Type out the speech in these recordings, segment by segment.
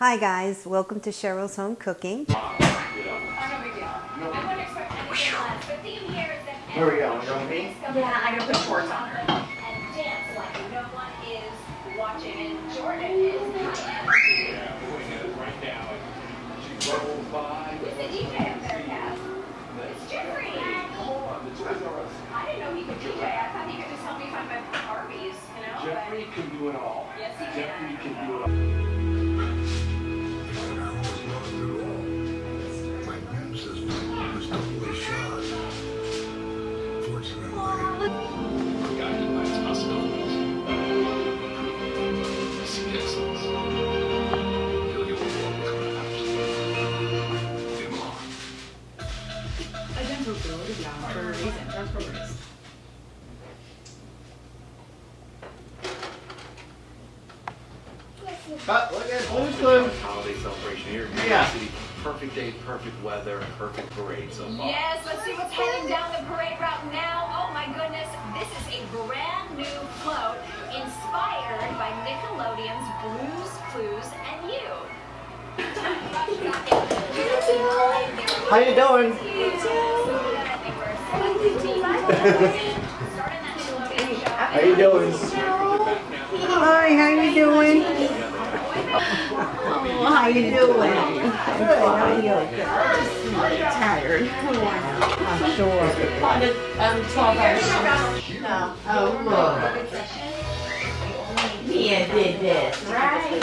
Hi guys, welcome to Cheryl's Home Cooking. Where we going? Going me? Yeah, I gotta put shorts on her. and dance like no one is watching. And Jordan is Yeah, doing it right now. She rolls by. Who's the DJ up there, Cass? It's Jeffrey. Come on, the Toys R Us. I didn't know he could DJ. I thought he could just help me find my Barbies, you know? Jeffrey can do it all. Yes, he Jeffrey can. can do it all. Cut, look at Blue's Clues. holiday celebration here Yeah. York City. Perfect day, perfect weather, perfect parade so far. Yes, let's see what's heading down the parade route now. Oh my goodness, this is a brand new float inspired by Nickelodeon's Blue's Clues and You. How you doing? How you doing? Hi, how you doing? Oh, how you doing? I'm good, how are you? Tired. I'm sure. Um, twelve hours. No. Oh, look. Mia did this, right?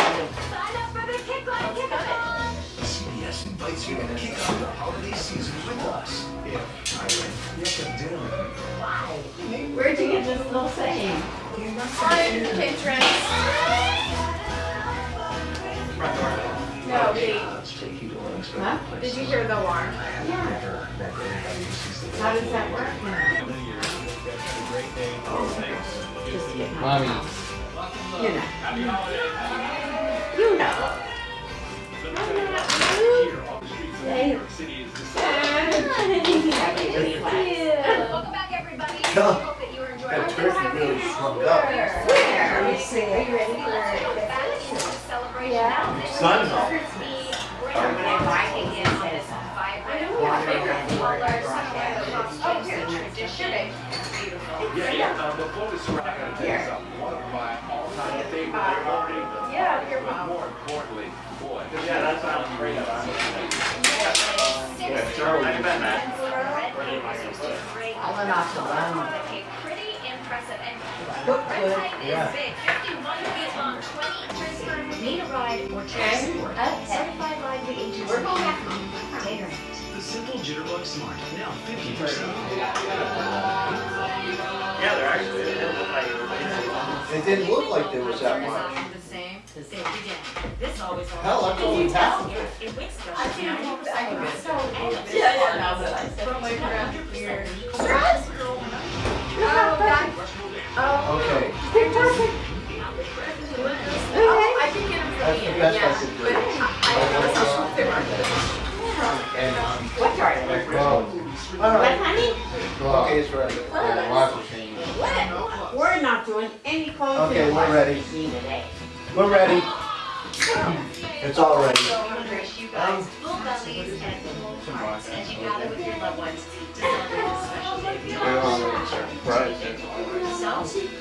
Sign up for the kick line kickathon. CBS invites you to kick off the holiday season with us. Yeah, I went. You have to dinner with. Where'd you get this little saying? On Pinterest. Huh? Did you hear the alarm? Never met anybody who sees the How does that work? Just get my, Mommy. you know. You know. Hey. Welcome back, everybody. I hope that you are enjoying That turkey really shrunk up. Where? Let me see. Are you ready for the celebration Yeah. Sun's is Yeah. Pretty impressive. And is big. 51 feet long, 20 inches per Need a ride support. Certified ride agency. We're. The simple Jitterbug Smart, now 50% Yeah, they're actually, it didn't look like there was that much. The same. The same again. This always. Hell, that's all in town. In Wixter. I can't believe that I can get so. Yeah, yeah, now that I From like around here. Oh, that. Oh. Okay, Oh, I can get them that's from the Ian, best I yeah. could do. But I, I don't know if they were. And, um, What are all What, honey? okay, it's ready. What? We're not doing any clothes. Okay, we're ready.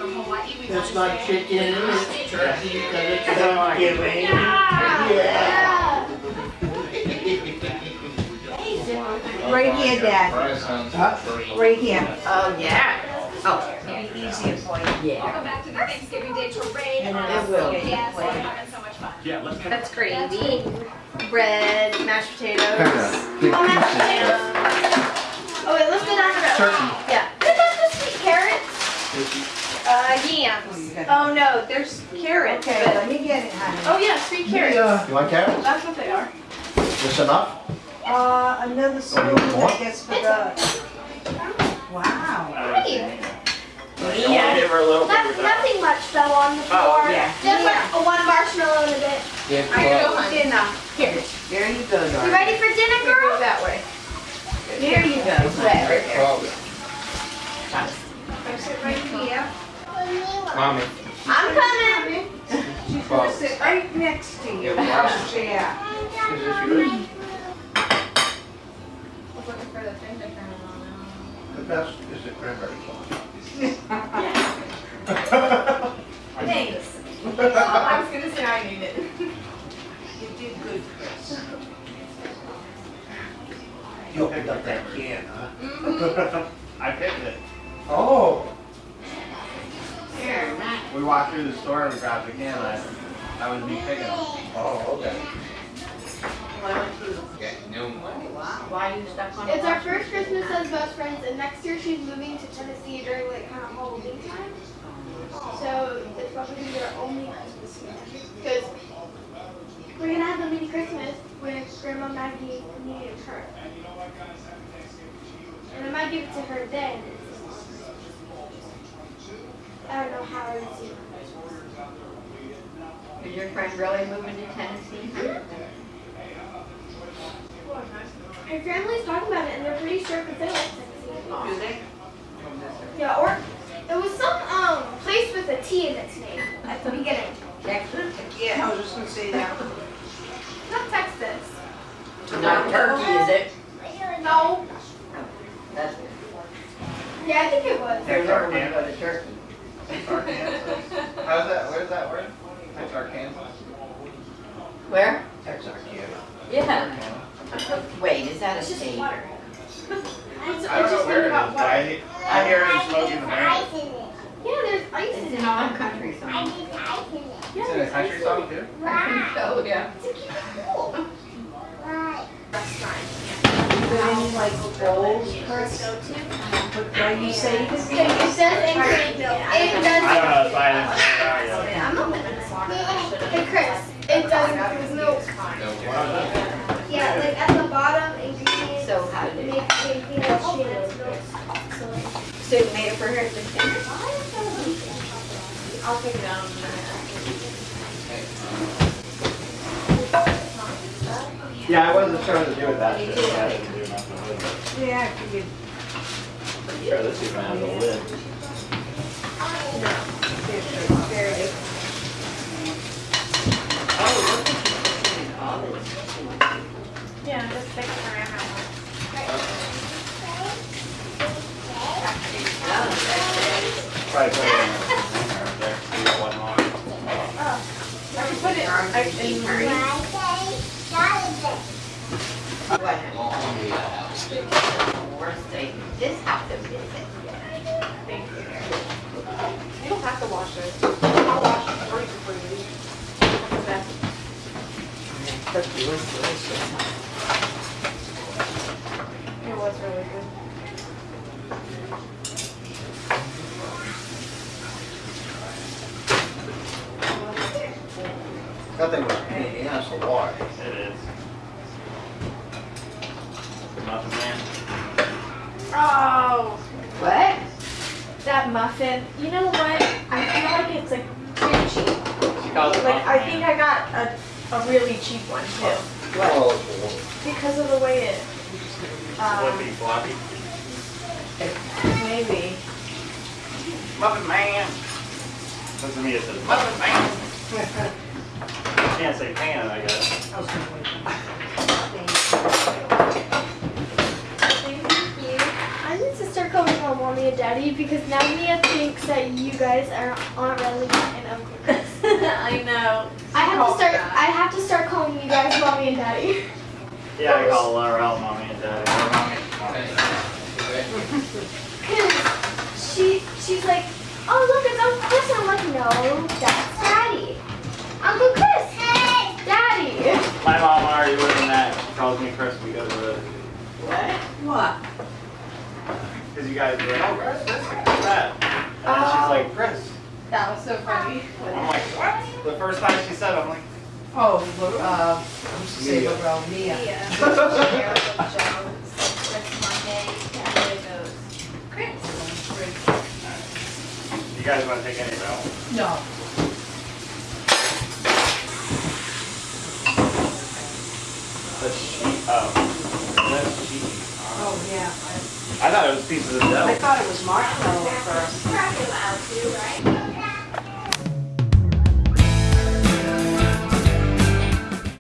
Hawaii, we It's want not to say. chicken, it's turkey, but it's Thanksgiving. Yeah. Right here, Dad. Huh? Right here. Oh, yeah. Oh, Maybe easier for you. yeah. Welcome back to the Thanksgiving Day Parade. And on it will. CBS. Yeah, let's get. That's gravy, bread, mashed potatoes. Big Oh, mashed potatoes. Oh, wait, let's go down the road. Turkey. Yeah. Is that the sweet carrots? Uh, yams. Oh, no, there's carrots, Okay, let me get it, honey. oh, yeah, sweet carrots. Yeah. You want carrots? That's what they are. This enough? Uh, another spoon, Oh, I guess, for the, wow. Right. Yeah. Give her a little nothing much though on the floor. Oh, Yeah. Just like a one marshmallow and a bit. Give I gotta go her- for dinner. Here, there you go, You darling. ready for dinner, We go girl? that way. There you go. Right, right there. I sit right here. Mommy. I'm coming. She's gonna sit right next to you. How's she at? Is this yours? Looking for the finger kernel The best is the cranberry sauce. Thanks. Oh, I was gonna say I need it. You did good, Chris. You opened up that can, huh? Mm-hmm. I picked it. Oh. Here. We walked through the store and we grabbed the can. I, I was me picking them. Oh, okay. Why are you stuck on? It's our first Christmas as best friends, and next year she's moving to Tennessee during like kind of Halloween time. So it's probably gonna be our only Christmas. Because we're gonna have a mini Christmas 98 need. And I might give it to her then. I don't know how I would do it. Is your friend really moving to Tennessee? Her family's talking about it, and they're pretty sure because they like Tennessee. Do they? Yeah, or it was some um place with a T in its name at the beginning. it. Yeah, I was just going to say that. I It's, don't it's know just where it is, about but water. I, I hear it smoking the band. Yeah, there's ice in It's it. in all country song. Yeah, It's in a there's country ice song too? Oh, yeah. To keep it cool. You got any like bowls, Chris? What, why you say you just Yeah, it says increment milk. It does. I don't know if I didn't figure it out. I'm not gonna Hey Chris, it does include milk. Yeah, like at the bottom, ingredients. So how did it- Make anything that's shaded as milk. So like. So you made it for her to dinner? I'll take it down. Yeah, I wasn't sure what to do with that shit. I didn't do nothing with it. Yeah, I figured. Sure, this even has a lid. There it is. Oh, look at you putting in all this. Yeah, just stick it around. Probably put it in there, right there. So you got one more. I can put it on in What? Worst thing, this house is visit. You You don't have to wash it. I'll wash it for you before you leave. That's the best. Turkey was delicious. It was really good. Nothing was pain in the ass to wash. It is. Nothing man. Oh, What? that muffin. You know what? I feel like it's like too cheap. She calls it Like I think man. I got a, a really cheap one too. Oh, it's Because of the way it. Um, Flippy floppy. maybe. Muffin man. Listen to me, it says muffin man. Can't say pan, I guess. I was gonna wait. Thank you. I need to start calling her mommy and daddy because now Mia thinks that you guys are Aunt Relly and Uncle Chris. I know. I have to start. I have to start calling you guys mommy and daddy. Yeah, I call Laurel mommy and daddy. Cause she she's like, oh look, it's Uncle Chris. And I'm like, no, that's Daddy. Uncle Chris. Hey, Daddy. My mom already lived in that. She calls me Chris because of it. What? What? Because you guys were like, oh, Chris, this, Chris, that. And then she's Oh. like, Chris. That was so funny. I'm like, what? The first time she said it, I'm like, Oh, look, uh, I'm just saying, Mia. well, Mia. you guys want to take any bell? No. The sheet. Oh. That's cheese. Oh, yeah. I thought it was pieces of dough. I thought it was marshmallow at first.